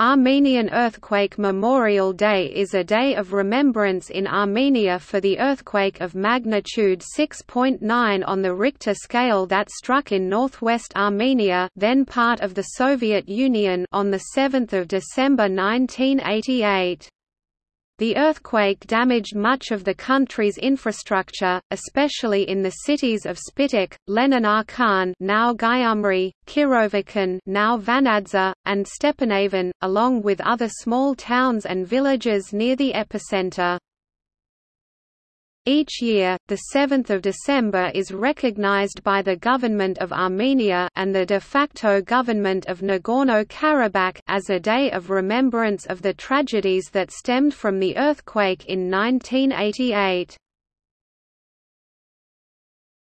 Armenian Earthquake Memorial Day is a day of remembrance in Armenia for the earthquake of magnitude 6.9 on the Richter scale that struck in northwest Armenia then part of the Soviet Union on 7 December 1988. The earthquake damaged much of the country's infrastructure, especially in the cities of Spitak, Lenin now Gyumri, Kirovakan now Vanadzor, and Stepanavan, along with other small towns and villages near the epicenter. Each year, the 7th of December is recognized by the government of Armenia and the de facto government of Nagorno-Karabakh as a day of remembrance of the tragedies that stemmed from the earthquake in 1988.